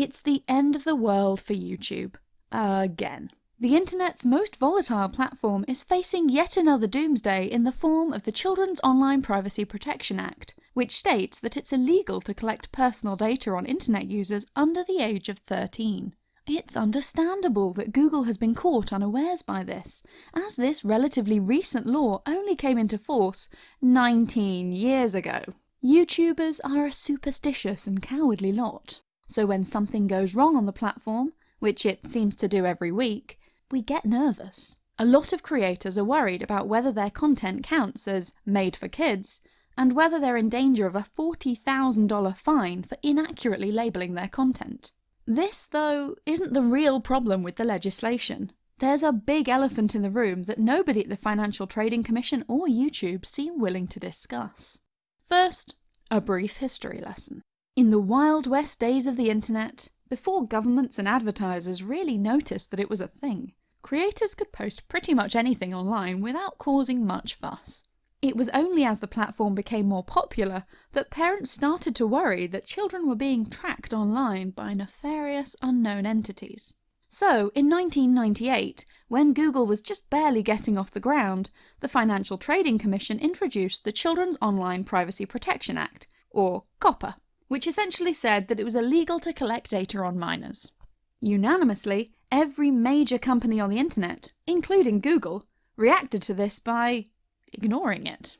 It's the end of the world for YouTube. Again. The internet's most volatile platform is facing yet another doomsday in the form of the Children's Online Privacy Protection Act, which states that it's illegal to collect personal data on internet users under the age of 13. It's understandable that Google has been caught unawares by this, as this relatively recent law only came into force 19 years ago. YouTubers are a superstitious and cowardly lot, so when something goes wrong on the platform, which it seems to do every week, we get nervous. A lot of creators are worried about whether their content counts as made for kids, and whether they're in danger of a $40,000 fine for inaccurately labelling their content. This, though, isn't the real problem with the legislation. There's a big elephant in the room that nobody at the Financial Trading Commission or YouTube seem willing to discuss. First, a brief history lesson. In the Wild West days of the internet, before governments and advertisers really noticed that it was a thing, creators could post pretty much anything online without causing much fuss. It was only as the platform became more popular that parents started to worry that children were being tracked online by nefarious unknown entities. So, in 1998, when Google was just barely getting off the ground, the Financial Trading Commission introduced the Children's Online Privacy Protection Act, or COPPA, which essentially said that it was illegal to collect data on minors. Unanimously, every major company on the internet, including Google, reacted to this by ignoring it.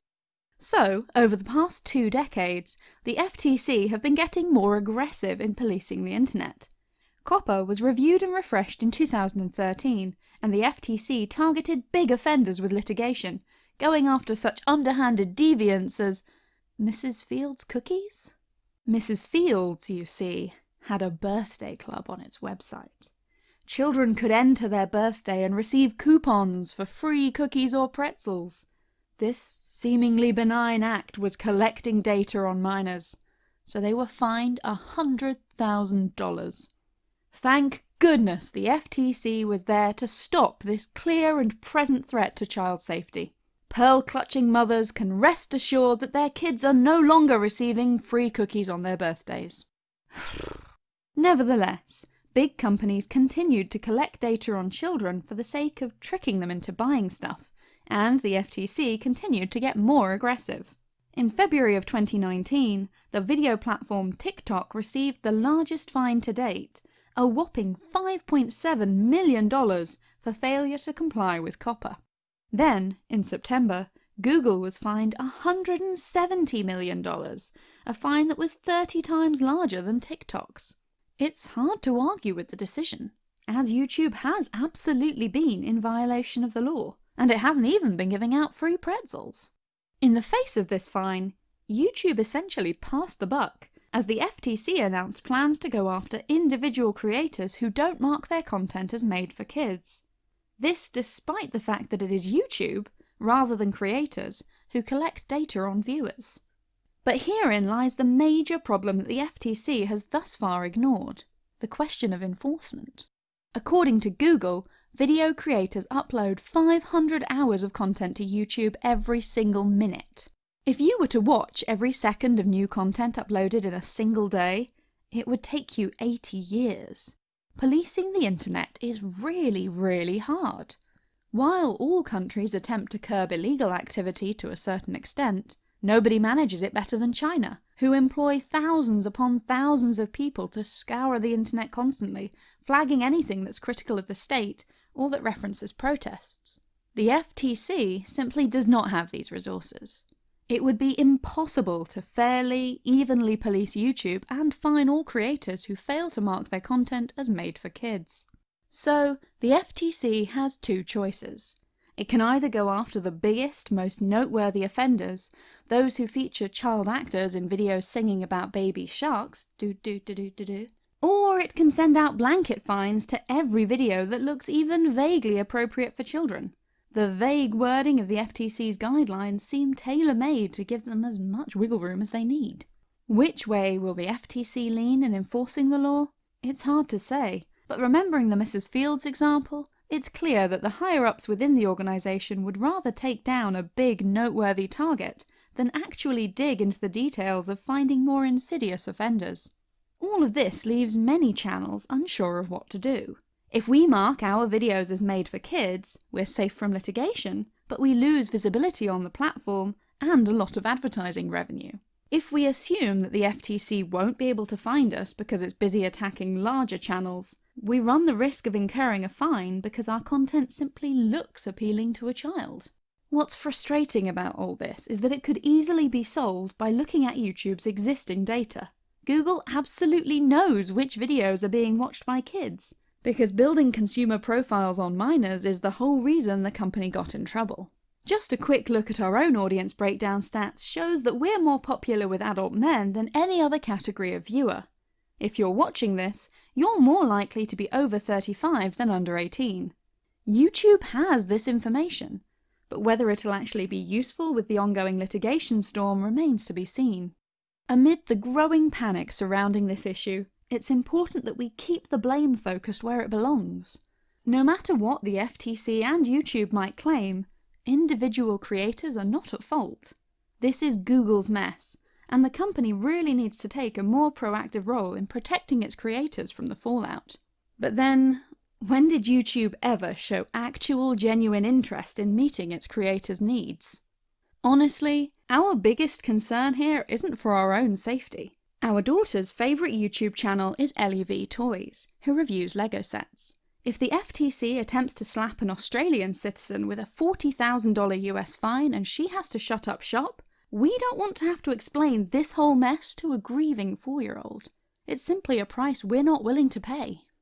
So, over the past two decades, the FTC have been getting more aggressive in policing the internet. COPPA was reviewed and refreshed in 2013, and the FTC targeted big offenders with litigation, going after such underhanded deviants as Mrs. Fields cookies? Mrs. Fields, you see, had a birthday club on its website. Children could enter their birthday and receive coupons for free cookies or pretzels. This seemingly benign act was collecting data on minors, so they were fined a $100,000. Thank goodness the FTC was there to stop this clear and present threat to child safety. Pearl-clutching mothers can rest assured that their kids are no longer receiving free cookies on their birthdays. Nevertheless, big companies continued to collect data on children for the sake of tricking them into buying stuff, and the FTC continued to get more aggressive. In February of 2019, the video platform TikTok received the largest fine to date, a whopping $5.7 million for failure to comply with COPPA. Then, in September, Google was fined $170 million, a fine that was 30 times larger than TikTok's. It's hard to argue with the decision, as YouTube has absolutely been in violation of the law and it hasn't even been giving out free pretzels. In the face of this fine, YouTube essentially passed the buck, as the FTC announced plans to go after individual creators who don't mark their content as made for kids. This despite the fact that it is YouTube, rather than creators, who collect data on viewers. But herein lies the major problem that the FTC has thus far ignored, the question of enforcement. According to Google, video creators upload 500 hours of content to YouTube every single minute. If you were to watch every second of new content uploaded in a single day, it would take you 80 years. Policing the internet is really, really hard. While all countries attempt to curb illegal activity to a certain extent, nobody manages it better than China, who employ thousands upon thousands of people to scour the internet constantly, flagging anything that's critical of the state or that references protests. The FTC simply does not have these resources. It would be impossible to fairly, evenly police YouTube and fine all creators who fail to mark their content as made for kids. So, the FTC has two choices. It can either go after the biggest, most noteworthy offenders, those who feature child actors in videos singing about baby sharks, do do do do do do, or it can send out blanket fines to every video that looks even vaguely appropriate for children. The vague wording of the FTC's guidelines seem tailor-made to give them as much wiggle room as they need. Which way will the FTC lean in enforcing the law? It's hard to say, but remembering the Mrs. Fields example, it's clear that the higher-ups within the organisation would rather take down a big, noteworthy target than actually dig into the details of finding more insidious offenders. All of this leaves many channels unsure of what to do. If we mark our videos as made for kids, we're safe from litigation, but we lose visibility on the platform and a lot of advertising revenue. If we assume that the FTC won't be able to find us because it's busy attacking larger channels, we run the risk of incurring a fine because our content simply looks appealing to a child. What's frustrating about all this is that it could easily be solved by looking at YouTube's existing data. Google absolutely knows which videos are being watched by kids, because building consumer profiles on minors is the whole reason the company got in trouble. Just a quick look at our own audience breakdown stats shows that we're more popular with adult men than any other category of viewer. If you're watching this, you're more likely to be over 35 than under 18. YouTube has this information, but whether it'll actually be useful with the ongoing litigation storm remains to be seen. Amid the growing panic surrounding this issue, it's important that we keep the blame focused where it belongs. No matter what the FTC and YouTube might claim, individual creators are not at fault. This is Google's mess, and the company really needs to take a more proactive role in protecting its creators from the fallout. But then, when did YouTube ever show actual genuine interest in meeting its creators' needs? Honestly, our biggest concern here isn't for our own safety. Our daughter's favourite YouTube channel is LEV Toys, who reviews LEGO sets. If the FTC attempts to slap an Australian citizen with a $40,000 US fine and she has to shut up shop, we don't want to have to explain this whole mess to a grieving four-year-old. It's simply a price we're not willing to pay.